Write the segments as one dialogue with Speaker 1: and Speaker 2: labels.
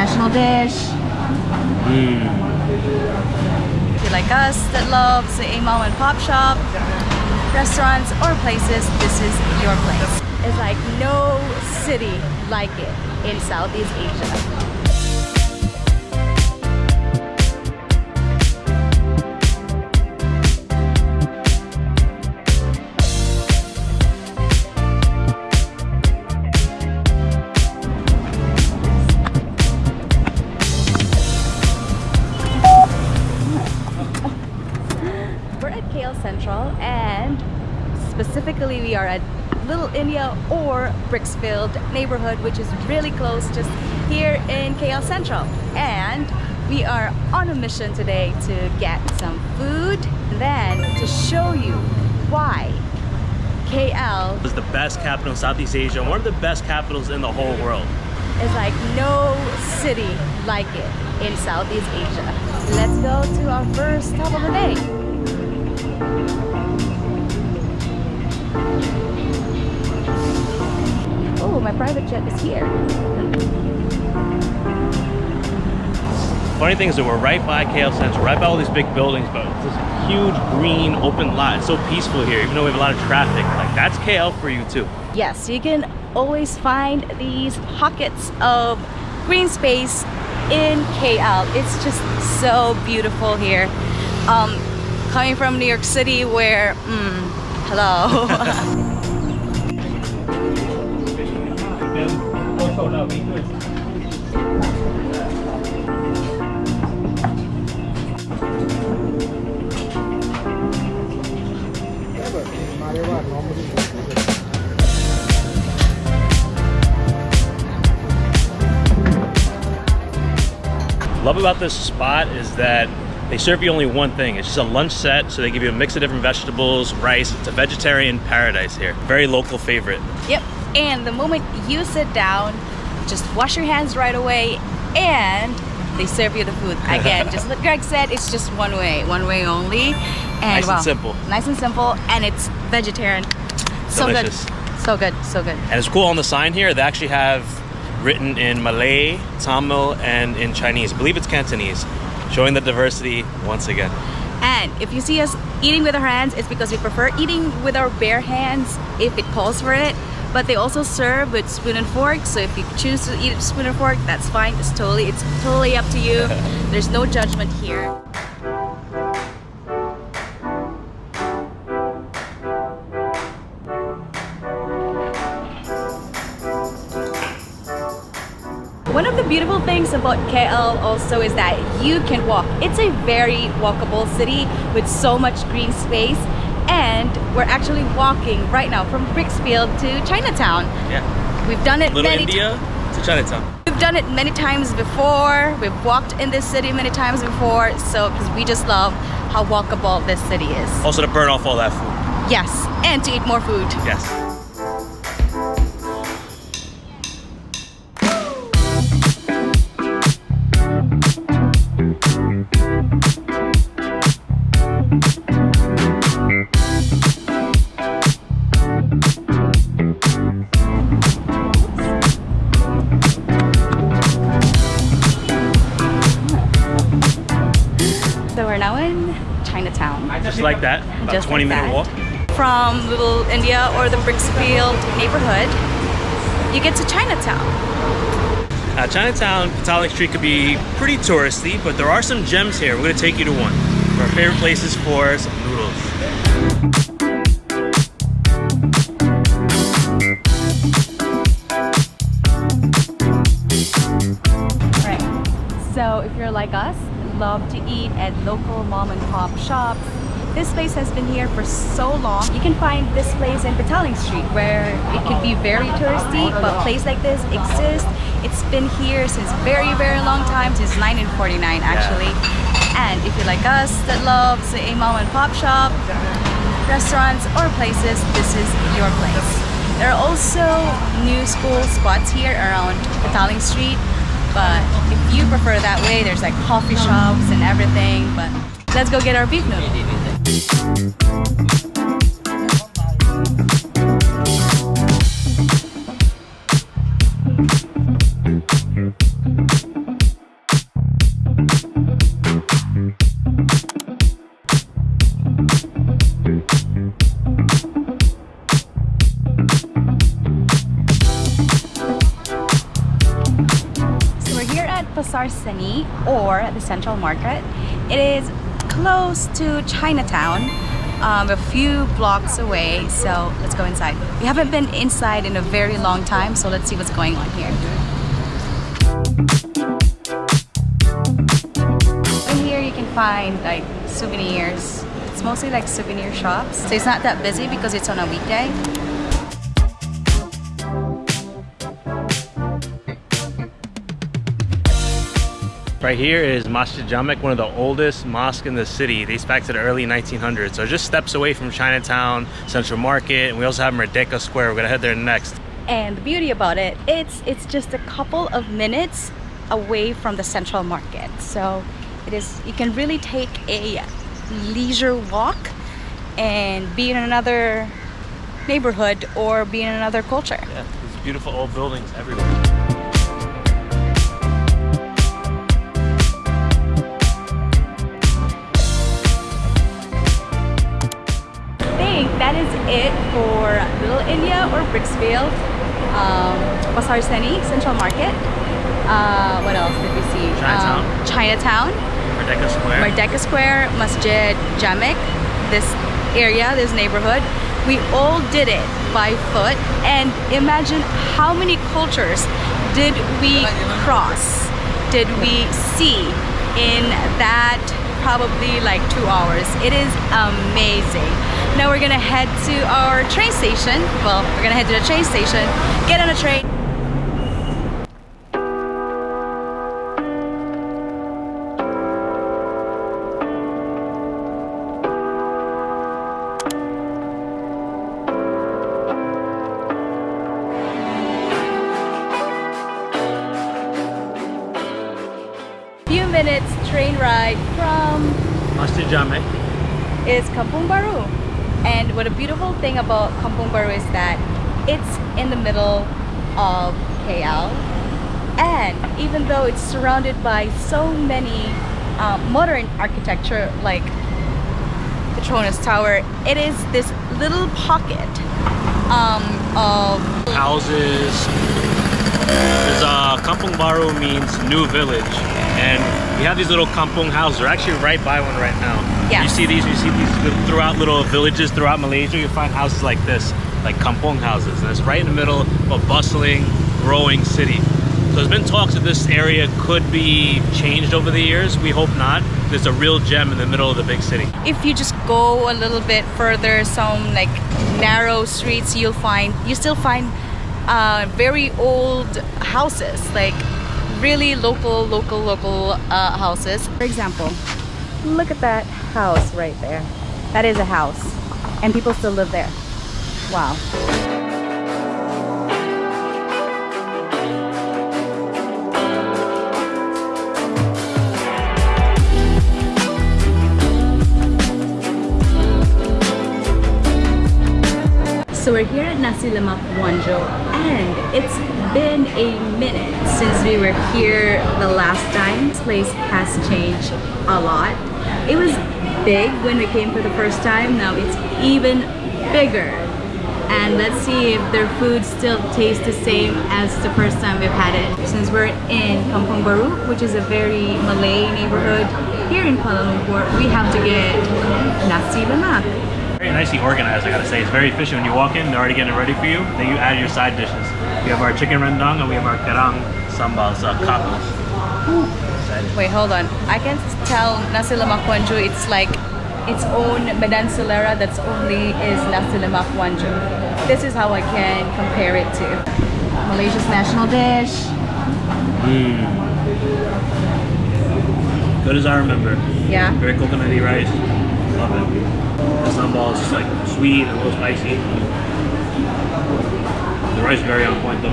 Speaker 1: national dish.
Speaker 2: Mmm.
Speaker 1: If you like us that loves a mom and pop shop, restaurants or places, this is your place. It's like no city like it in Southeast Asia. At Little India or Brickfields neighborhood which is really close just here in KL Sentral. And we are on a mission today to get some food then to show you why KL
Speaker 2: is the best capital in Southeast Asia one of the best capitals in the whole world.
Speaker 1: It's like no city like it in Southeast Asia. Let's go to our first stop of the day my private jet is here.
Speaker 2: Funny thing is that we're right by KL Sentral, right by all these big buildings, but it's this huge green open lot. It's so peaceful here, even though we have a lot of traffic. Like that's KL for you too.
Speaker 1: Yes, you can always find these pockets of green space in KL. It's just so beautiful here. Um, coming from New York City where, mm, hello.
Speaker 2: Love about this spot is that they serve you only one thing. It's just a lunch set, so they give you a mix of different vegetables, rice. It's a vegetarian paradise here. Very local favorite.
Speaker 1: Yep, and the moment you sit down, just wash your hands right away and they serve you the food. Again, just like Greg said, it's just one way, one way only. And
Speaker 2: nice
Speaker 1: well,
Speaker 2: and simple.
Speaker 1: Nice and simple, and it's vegetarian.
Speaker 2: Delicious.
Speaker 1: So good. So good, so good.
Speaker 2: And it's cool on the sign here, they actually have written in Malay, Tamil, and in Chinese. I believe it's Cantonese showing the diversity once again.
Speaker 1: And if you see us eating with our hands, it's because we prefer eating with our bare hands if it calls for it. But they also serve with spoon and fork, so if you choose to eat spoon and fork, that's fine. It's totally, it's totally up to you. There's no judgment here. One of the beautiful things about KL also is that you can walk. It's a very walkable city with so much green space and we're actually walking right now from Brickfields to Chinatown.
Speaker 2: Yeah.
Speaker 1: We've done it
Speaker 2: Little
Speaker 1: many
Speaker 2: India to Chinatown.
Speaker 1: We've done it many times before. We've walked in this city many times before. So, because we just love how walkable this city is.
Speaker 2: Also to burn off all that food.
Speaker 1: Yes, and to eat more food.
Speaker 2: Yes. Just like that, about
Speaker 1: Just
Speaker 2: 20
Speaker 1: like
Speaker 2: minute
Speaker 1: that.
Speaker 2: walk.
Speaker 1: From Little India or the Brickfields neighborhood, you get to Chinatown.
Speaker 2: Uh, Chinatown, Petaling Street could be pretty touristy, but there are some gems here. We're gonna take you to one. Our favorite places for some noodles.
Speaker 1: Right. So if you're like us, love to eat at local mom and pop shops, this place has been here for so long. You can find this place in Petaling Street where it can be very touristy, but a place like this exists. It's been here since very, very long time, since 1949 actually. And if you're like us that loves a mom and pop shop, restaurants or places, this is your place. There are also new school spots here around Petaling Street, but if you prefer that way, there's like coffee shops and everything, but let's go get our beef noodle. Pasar Seni or the Central Market. It is close to Chinatown, um, a few blocks away. So let's go inside. We haven't been inside in a very long time, so let's see what's going on here. In here you can find like souvenirs. It's mostly like souvenir shops. So it's not that busy because it's on a weekday.
Speaker 2: Right here is Masjid Jamek, one of the oldest mosques in the city. Dates back to the early 1900s. So just steps away from Chinatown, Central Market, and we also have Merdeka Square. We're gonna head there next.
Speaker 1: And the beauty about it, it's it's just a couple of minutes away from the Central Market. So it is you can really take a leisure walk and be in another neighborhood or be in another culture.
Speaker 2: Yeah, these beautiful old buildings everywhere.
Speaker 1: That is it for Little India or Brickfields, um, Pasar Seni, Central Market. Uh, what else did we see?
Speaker 2: Chinatown.
Speaker 1: Um, Chinatown,
Speaker 2: Merdeka Square.
Speaker 1: Merdeka Square, Masjid Jamek, this area, this neighborhood. We all did it by foot and imagine how many cultures did we cross, did we see in that probably like two hours. It is amazing. Now we're gonna head to our train station. Well, we're gonna head to the train station, get on a train. Few minutes train ride from
Speaker 2: Masjid Jamek.
Speaker 1: is Kampung Baru. And what a beautiful thing about Kampung Baru is that it's in the middle of KL. And even though it's surrounded by so many um, modern architecture like Petronas Tower, it is this little pocket um, of
Speaker 2: Houses. Uh, Kampung Baru means new village. And we have these little kampung houses. We're actually right by one right now.
Speaker 1: Yes.
Speaker 2: You see these, you see these throughout little villages throughout Malaysia. You find houses like this, like kampung houses. And it's right in the middle of a bustling, growing city. So there's been talks that this area could be changed over the years. We hope not. There's a real gem in the middle of the big city.
Speaker 1: if you just go a little bit further some like narrow streets you'll find you still find uh, very old houses like really local local local uh, houses. For example look at that house right there. That is a house and people still live there. Wow. So we're here at Nasi Lemak Wanjo and it's been a minute since we were here the last time. This place has changed a lot. It was big when we came for the first time, now it's even bigger. And let's see if their food still tastes the same as the first time we've had it. Since we're in Kampung Baru, which is a very Malay neighborhood here in Kuala Lumpur, we have to get Nasi Lemak.
Speaker 2: Very nicely organized, I gotta say. It's very efficient. When you walk in, they're already getting it ready for you. Then you add your side dishes. We have our chicken rendang and we have our karang sambals, uh, kapos.
Speaker 1: Wait, hold on. I can tell nasi lemak Wanjo. It's like its own medan selera that's only is nasi lemak Wanjo. This is how I can compare it to Malaysia's national dish.
Speaker 2: Mm. Good as I remember.
Speaker 1: Yeah.
Speaker 2: Very coconutty rice. Love it. The sambal is just like sweet and a little spicy. The rice very on point though.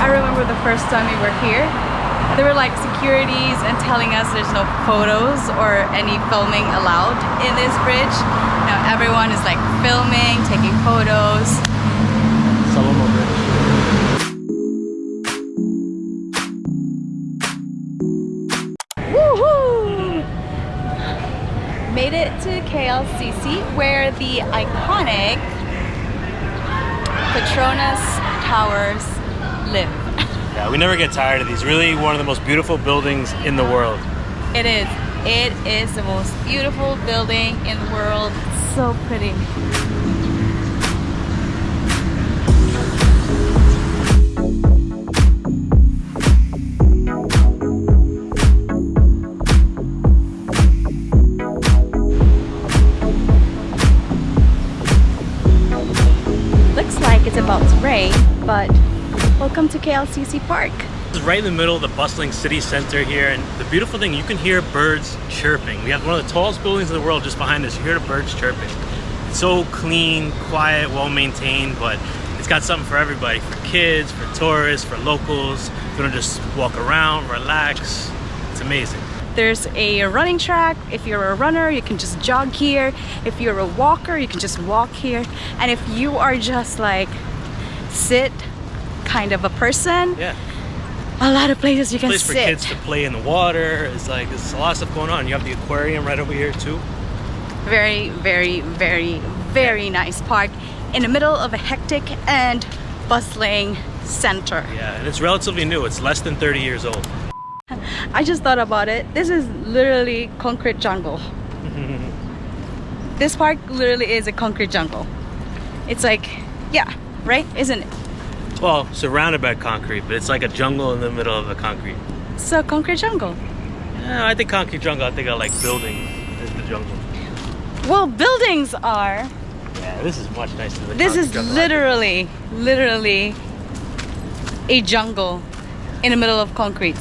Speaker 1: I remember the first time we were here. there were like securities and telling us there's no photos or any filming allowed in this bridge. Now everyone is like filming, taking photos.
Speaker 2: Saloma Bridge.
Speaker 1: Woohoo! Made it to KLCC where the iconic Petronas Towers live.
Speaker 2: Yeah, we never get tired of these. Really one of the most beautiful buildings in the world.
Speaker 1: It is. It is the most beautiful building in the world. So pretty. Welcome to KLCC Park.
Speaker 2: This is right in the middle of the bustling city center here and the beautiful thing you can hear birds chirping we have one of the tallest buildings in the world just behind us you hear the birds chirping it's so clean quiet well maintained but it's got something for everybody for kids for tourists for locals you want to just walk around relax it's amazing
Speaker 1: There's a running track. If you're a runner, you can just jog here. If you're a walker, you can just walk here. And if you are just like sit kind of a person,
Speaker 2: yeah
Speaker 1: a lot of places you can
Speaker 2: place for kids to play in the water it's like there's a lot of stuff going on you have the aquarium right over here too
Speaker 1: Very, very, very, very nice park in the middle of a hectic and bustling center.
Speaker 2: yeah and it's relatively new it's less than 30 years old
Speaker 1: I just thought about it. This is literally concrete jungle. this park literally is a concrete jungle. It's like, yeah, right? Isn't it?
Speaker 2: Well surrounded by concrete but it's like a jungle in the middle of the concrete
Speaker 1: So concrete jungle.
Speaker 2: Yeah, I think concrete jungle. I think I like buildings is the jungle.
Speaker 1: Well, buildings are.
Speaker 2: Yeah, this is much nicer than
Speaker 1: This is
Speaker 2: jungle.
Speaker 1: literally, literally a jungle in the middle of concrete.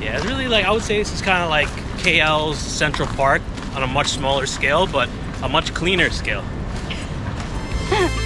Speaker 2: Yeah, it's really like I would say this is kind of like KL's Central Park on a much smaller scale, but a much cleaner scale.